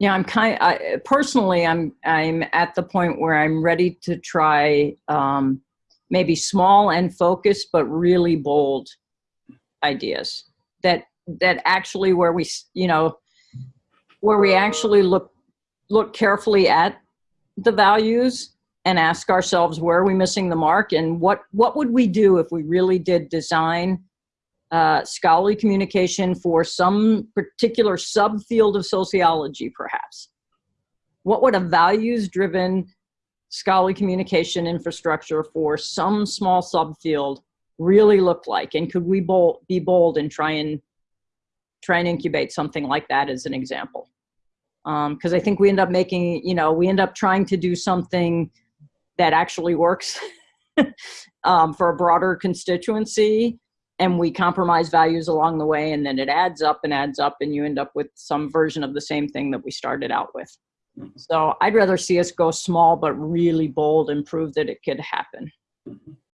Yeah, I'm kind. I, personally, I'm I'm at the point where I'm ready to try um, maybe small and focused, but really bold ideas that that actually where we you know where we actually look look carefully at the values and ask ourselves where are we missing the mark and what what would we do if we really did design uh, scholarly communication for some particular subfield of sociology, perhaps? What would a values-driven scholarly communication infrastructure for some small subfield really look like? And could we bold, be bold and try and try and incubate something like that as an example? Because um, I think we end up making, you know, we end up trying to do something that actually works um, for a broader constituency and we compromise values along the way and then it adds up and adds up and you end up with some version of the same thing that we started out with. Mm. So I'd rather see us go small but really bold and prove that it could happen.